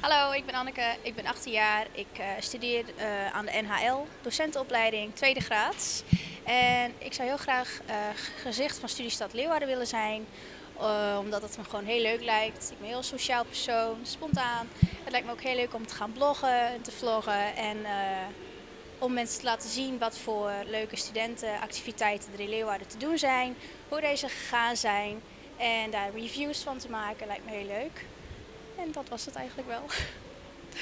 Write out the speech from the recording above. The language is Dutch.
Hallo, ik ben Anneke, ik ben 18 jaar. Ik uh, studeer uh, aan de NHL, docentenopleiding, tweede graad. En ik zou heel graag uh, gezicht van Studiestad Leeuwarden willen zijn, omdat het me gewoon heel leuk lijkt. Ik ben een heel sociaal persoon, spontaan. Het lijkt me ook heel leuk om te gaan bloggen en te vloggen en om mensen te laten zien wat voor leuke studentenactiviteiten er in Leeuwarden te doen zijn, hoe deze gegaan zijn en daar reviews van te maken lijkt me heel leuk. En dat was het eigenlijk wel.